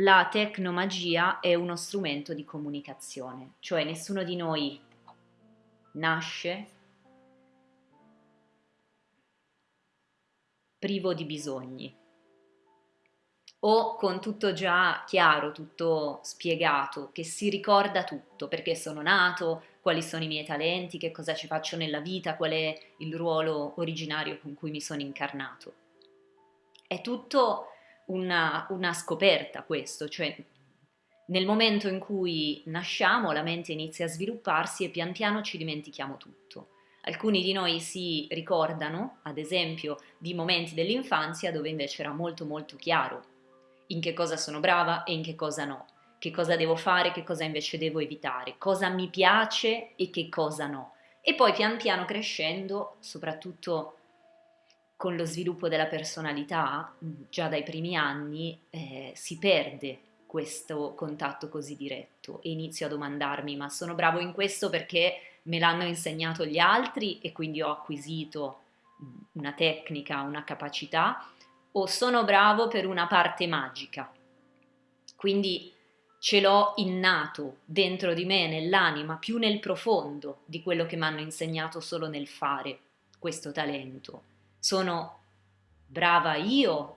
la tecnomagia è uno strumento di comunicazione, cioè nessuno di noi nasce privo di bisogni o con tutto già chiaro, tutto spiegato, che si ricorda tutto, perché sono nato, quali sono i miei talenti, che cosa ci faccio nella vita, qual è il ruolo originario con cui mi sono incarnato. È tutto una, una scoperta questo, cioè nel momento in cui nasciamo la mente inizia a svilupparsi e pian piano ci dimentichiamo tutto. Alcuni di noi si ricordano, ad esempio, di momenti dell'infanzia dove invece era molto molto chiaro in che cosa sono brava e in che cosa no, che cosa devo fare, che cosa invece devo evitare, cosa mi piace e che cosa no. E poi pian piano crescendo, soprattutto con lo sviluppo della personalità, già dai primi anni, eh, si perde questo contatto così diretto e inizio a domandarmi ma sono bravo in questo perché me l'hanno insegnato gli altri e quindi ho acquisito una tecnica, una capacità o sono bravo per una parte magica. Quindi ce l'ho innato dentro di me, nell'anima, più nel profondo di quello che mi hanno insegnato solo nel fare questo talento. Sono brava io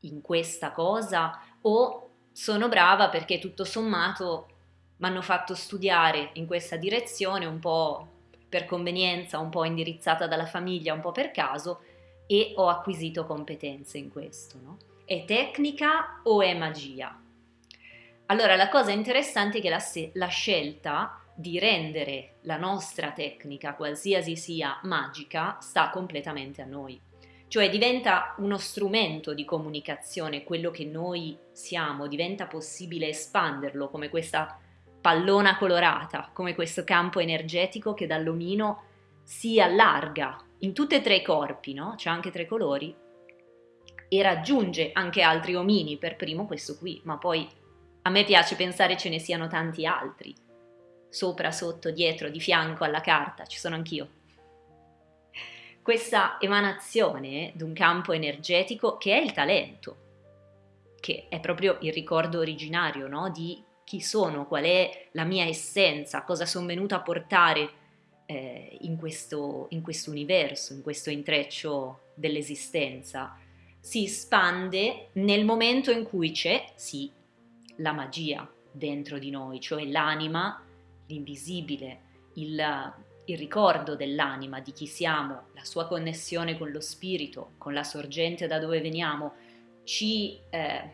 in questa cosa o sono brava perché tutto sommato mi hanno fatto studiare in questa direzione un po' per convenienza, un po' indirizzata dalla famiglia, un po' per caso e ho acquisito competenze in questo. No? È tecnica o è magia? Allora la cosa interessante è che la, la scelta di rendere la nostra tecnica, qualsiasi sia magica, sta completamente a noi. Cioè diventa uno strumento di comunicazione, quello che noi siamo, diventa possibile espanderlo come questa pallona colorata, come questo campo energetico che dall'omino si allarga in tutti e tre i corpi, no? C'è anche tre colori, e raggiunge anche altri omini, per primo questo qui, ma poi a me piace pensare ce ne siano tanti altri, sopra, sotto, dietro, di fianco alla carta, ci sono anch'io. Questa emanazione di un campo energetico che è il talento, che è proprio il ricordo originario no? di chi sono, qual è la mia essenza, cosa sono venuta a portare eh, in, questo, in questo universo, in questo intreccio dell'esistenza, si espande nel momento in cui c'è, sì, la magia dentro di noi, cioè l'anima, l'invisibile, il, il ricordo dell'anima, di chi siamo, la sua connessione con lo spirito, con la sorgente da dove veniamo, ci eh,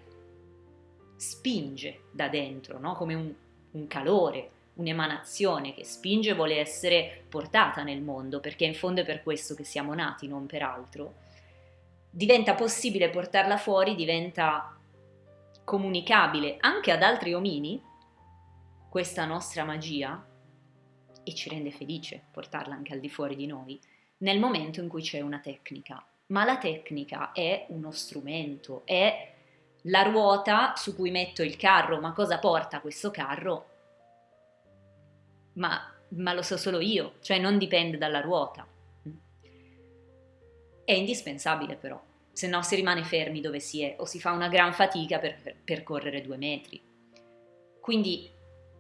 spinge da dentro, no? come un, un calore, un'emanazione che spinge e vuole essere portata nel mondo, perché in fondo è per questo che siamo nati, non per altro, diventa possibile portarla fuori, diventa comunicabile anche ad altri omini, questa nostra magia, e ci rende felice portarla anche al di fuori di noi, nel momento in cui c'è una tecnica. Ma la tecnica è uno strumento, è la ruota su cui metto il carro, ma cosa porta questo carro? ma, ma lo so solo io, cioè non dipende dalla ruota. È indispensabile però, se no si rimane fermi dove si è o si fa una gran fatica per percorrere due metri. Quindi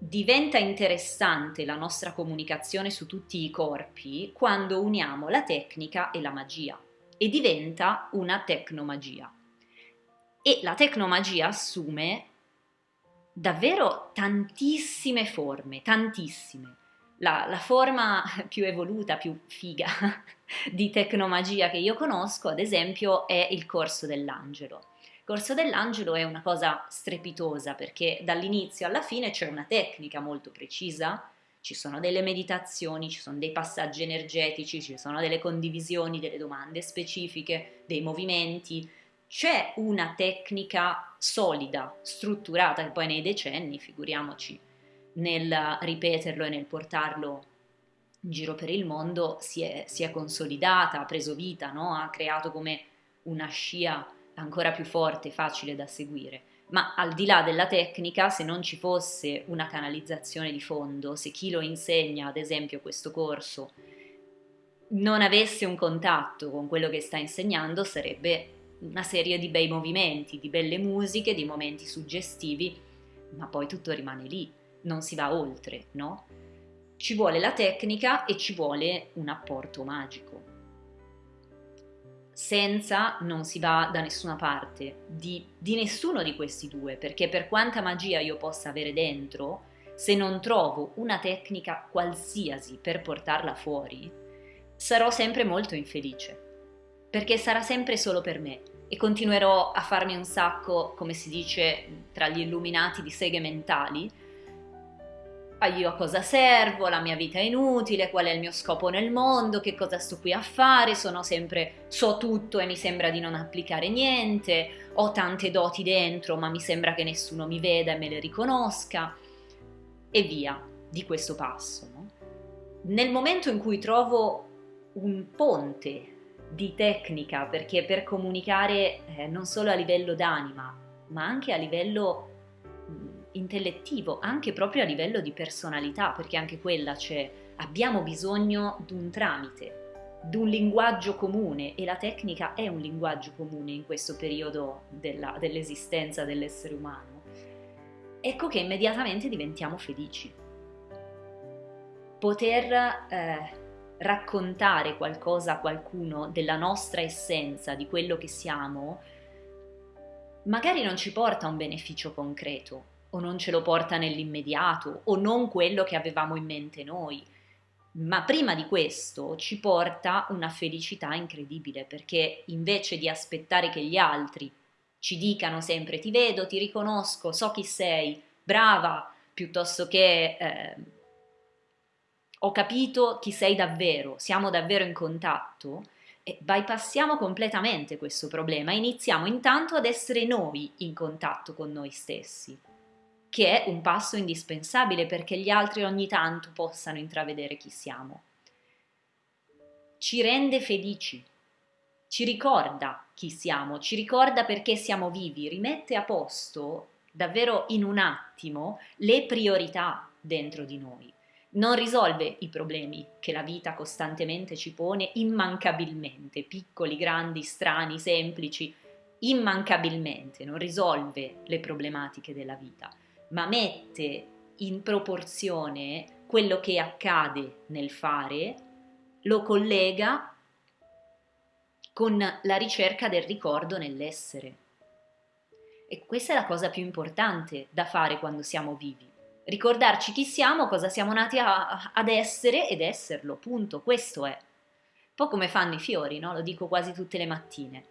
diventa interessante la nostra comunicazione su tutti i corpi quando uniamo la tecnica e la magia e diventa una tecnomagia. E la tecnomagia assume davvero tantissime forme, tantissime. La, la, forma più evoluta, più figa di tecnomagia che io conosco, ad esempio, è il corso dell'angelo. Corso dell'angelo è una cosa strepitosa perché dall'inizio alla fine c'è una tecnica molto precisa, ci sono delle meditazioni, ci sono dei passaggi energetici, ci sono delle condivisioni, delle domande specifiche, dei movimenti, c'è una tecnica solida, strutturata, che poi nei decenni, figuriamoci, nel ripeterlo e nel portarlo in giro per il mondo, si è, si è consolidata, ha preso vita, no? ha creato come una scia ancora più forte, facile da seguire. Ma al di là della tecnica, se non ci fosse una canalizzazione di fondo, se chi lo insegna, ad esempio questo corso, non avesse un contatto con quello che sta insegnando, sarebbe una serie di bei movimenti, di belle musiche, di momenti suggestivi, ma poi tutto rimane lì, non si va oltre, no? Ci vuole la tecnica e ci vuole un apporto magico. Senza non si va da nessuna parte, di, di nessuno di questi due, perché per quanta magia io possa avere dentro, se non trovo una tecnica qualsiasi per portarla fuori, sarò sempre molto infelice, perché sarà sempre solo per me e continuerò a farmi un sacco, come si dice tra gli illuminati, di seghe mentali. Ah, io a cosa servo? La mia vita è inutile, qual è il mio scopo nel mondo? Che cosa sto qui a fare? Sono sempre so tutto e mi sembra di non applicare niente. Ho tante doti dentro, ma mi sembra che nessuno mi veda e me le riconosca e via di questo passo. No? Nel momento in cui trovo un ponte di tecnica, perché per comunicare eh, non solo a livello d'anima, ma anche a livello intellettivo, anche proprio a livello di personalità, perché anche quella c'è, abbiamo bisogno di un tramite, di un linguaggio comune e la tecnica è un linguaggio comune in questo periodo dell'esistenza dell'essere umano ecco che immediatamente diventiamo felici. Poter eh, raccontare qualcosa a qualcuno della nostra essenza, di quello che siamo, magari non ci porta un beneficio concreto, o non ce lo porta nell'immediato, o non quello che avevamo in mente noi, ma prima di questo ci porta una felicità incredibile, perché invece di aspettare che gli altri ci dicano sempre ti vedo, ti riconosco, so chi sei, brava, piuttosto che eh, ho capito chi sei davvero, siamo davvero in contatto, e bypassiamo completamente questo problema, iniziamo intanto ad essere noi in contatto con noi stessi, che è un passo indispensabile perché gli altri ogni tanto possano intravedere chi siamo. Ci rende felici, ci ricorda chi siamo, ci ricorda perché siamo vivi, rimette a posto davvero in un attimo le priorità dentro di noi. Non risolve i problemi che la vita costantemente ci pone immancabilmente, piccoli, grandi, strani, semplici, immancabilmente, non risolve le problematiche della vita, ma mette in proporzione quello che accade nel fare, lo collega con la ricerca del ricordo nell'essere. E questa è la cosa più importante da fare quando siamo vivi. Ricordarci chi siamo, cosa siamo nati a, ad essere ed esserlo, punto, questo è. Un po' come fanno i fiori, no? Lo dico quasi tutte le mattine.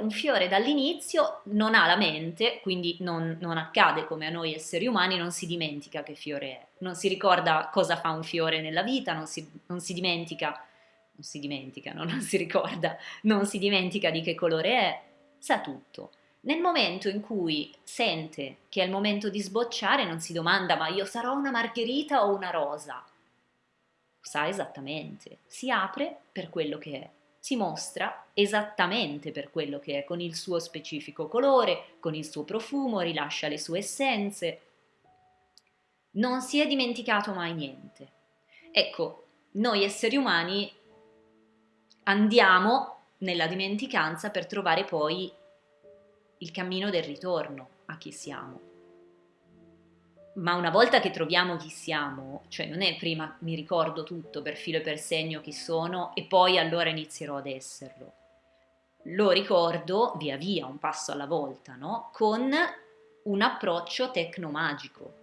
Un fiore dall'inizio non ha la mente, quindi non, non, accade come a noi esseri umani, non si dimentica che fiore è, non si ricorda cosa fa un fiore nella vita, non si, non si dimentica non si dimentica, no? non si ricorda, non si dimentica di che colore è, sa tutto. Nel momento in cui sente che è il momento di sbocciare, non si domanda ma io sarò una margherita o una rosa. Sa esattamente, si apre per quello che è, si mostra esattamente per quello che è, con il suo specifico colore, con il suo profumo, rilascia le sue essenze. Non si è dimenticato mai niente. Ecco, noi esseri umani andiamo nella dimenticanza per trovare poi il cammino del ritorno a chi siamo. Ma una volta che troviamo chi siamo, cioè non è prima mi ricordo tutto per filo e per segno chi sono e poi allora inizierò ad esserlo. Lo ricordo via via, un passo alla volta, no? Con un approccio tecnomagico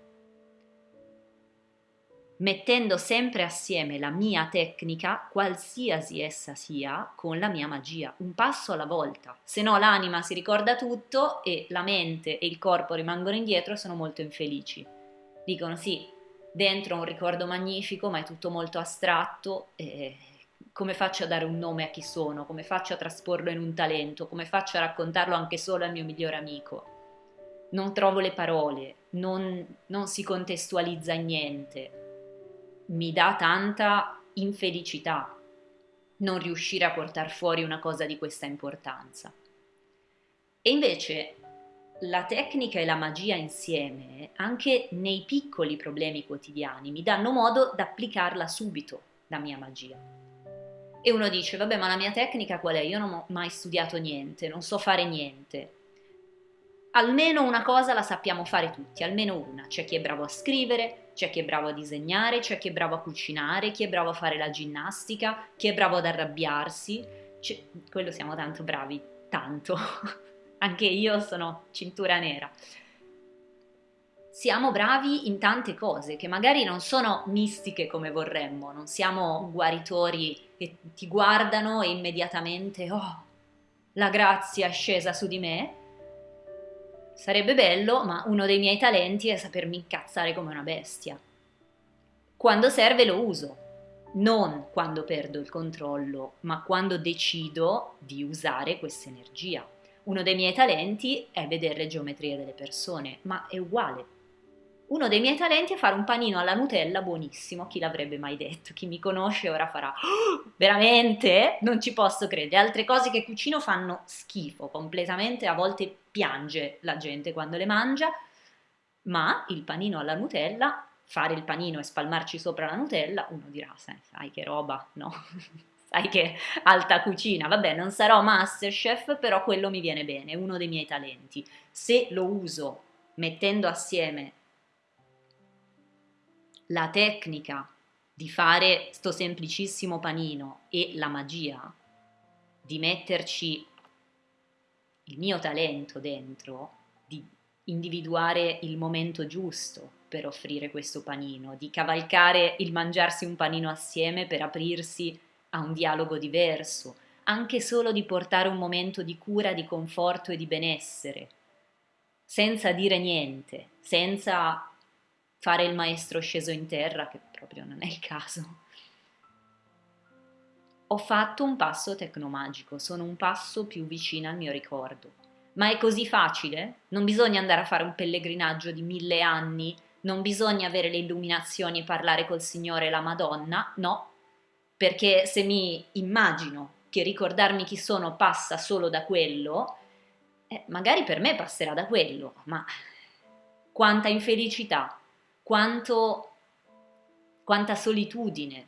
mettendo sempre assieme la mia tecnica, qualsiasi essa sia, con la mia magia, un passo alla volta. Se no l'anima si ricorda tutto e la mente e il corpo rimangono indietro e sono molto infelici. Dicono sì, dentro un ricordo magnifico, ma è tutto molto astratto. E come faccio a dare un nome a chi sono? Come faccio a trasporlo in un talento? Come faccio a raccontarlo anche solo al mio migliore amico? Non trovo le parole, non, non si contestualizza niente mi dà tanta infelicità non riuscire a portare fuori una cosa di questa importanza. E invece la tecnica e la magia insieme, anche nei piccoli problemi quotidiani, mi danno modo di applicarla subito, la mia magia. E uno dice, vabbè, ma la mia tecnica qual è? Io non ho mai studiato niente, non so fare niente. Almeno una cosa la sappiamo fare tutti, almeno una. C'è chi è bravo a scrivere, c'è chi è bravo a disegnare, c'è chi è bravo a cucinare, chi è bravo a fare la ginnastica, chi è bravo ad arrabbiarsi. Quello siamo tanto bravi, tanto. Anche io sono cintura nera siamo bravi in tante cose che magari non sono mistiche come vorremmo, non siamo guaritori che ti guardano e immediatamente, oh, la grazia è scesa su di me. Sarebbe bello, ma uno dei miei talenti è sapermi incazzare come una bestia. Quando serve lo uso, non quando perdo il controllo, ma quando decido di usare questa energia. Uno dei miei talenti è vedere le geometrie delle persone, ma è uguale uno dei miei talenti è fare un panino alla Nutella buonissimo, chi l'avrebbe mai detto? Chi mi conosce ora farà oh, veramente? Non ci posso credere. Altre cose che cucino fanno schifo completamente, a volte piange la gente quando le mangia, ma il panino alla Nutella, fare il panino e spalmarci sopra la Nutella, uno dirà, sai che roba, no? sai che alta cucina, vabbè non sarò masterchef, però quello mi viene bene, è uno dei miei talenti. Se lo uso mettendo assieme la tecnica di fare sto semplicissimo panino e la magia di metterci il mio talento dentro, di individuare il momento giusto per offrire questo panino, di cavalcare il mangiarsi un panino assieme per aprirsi a un dialogo diverso, anche solo di portare un momento di cura, di conforto e di benessere, senza dire niente, senza fare il maestro sceso in terra, che proprio non è il caso. Ho fatto un passo tecnomagico, sono un passo più vicino al mio ricordo. Ma è così facile? Non bisogna andare a fare un pellegrinaggio di mille anni, non bisogna avere le illuminazioni e parlare col Signore e la Madonna, no, perché se mi immagino che ricordarmi chi sono passa solo da quello, eh, magari per me passerà da quello, ma quanta infelicità, quanto, quanta solitudine,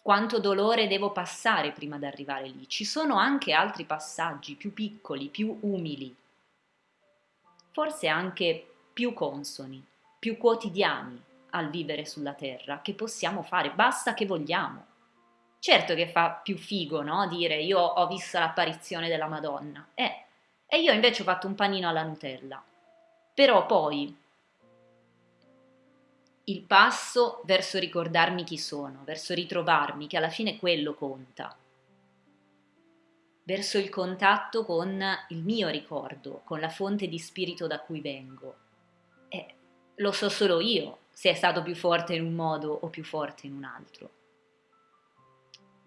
quanto dolore devo passare prima di arrivare lì. Ci sono anche altri passaggi più piccoli, più umili, forse anche più consoni, più quotidiani al vivere sulla terra che possiamo fare, basta che vogliamo. Certo che fa più figo, no? Dire io ho visto l'apparizione della Madonna. Eh, e io invece ho fatto un panino alla Nutella. Però poi il passo verso ricordarmi chi sono, verso ritrovarmi, che alla fine quello conta, verso il contatto con il mio ricordo, con la fonte di spirito da cui vengo. Eh, lo so solo io se è stato più forte in un modo o più forte in un altro.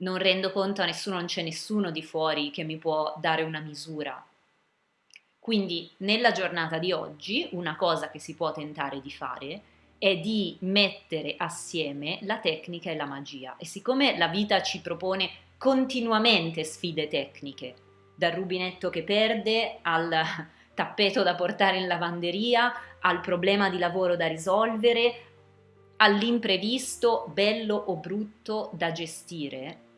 Non rendo conto a nessuno, non c'è nessuno di fuori che mi può dare una misura. Quindi nella giornata di oggi una cosa che si può tentare di fare è di mettere assieme la tecnica e la magia. E siccome la vita ci propone continuamente sfide tecniche, dal rubinetto che perde al tappeto da portare in lavanderia, al problema di lavoro da risolvere, all'imprevisto bello o brutto da gestire,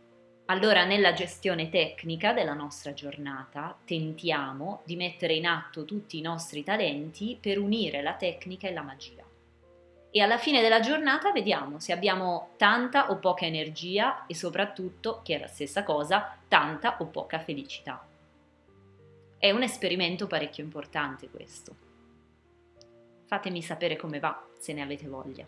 allora nella gestione tecnica della nostra giornata tentiamo di mettere in atto tutti i nostri talenti per unire la tecnica e la magia e alla fine della giornata vediamo se abbiamo tanta o poca energia e soprattutto, che è la stessa cosa, tanta o poca felicità. È un esperimento parecchio importante questo. Fatemi sapere come va, se ne avete voglia.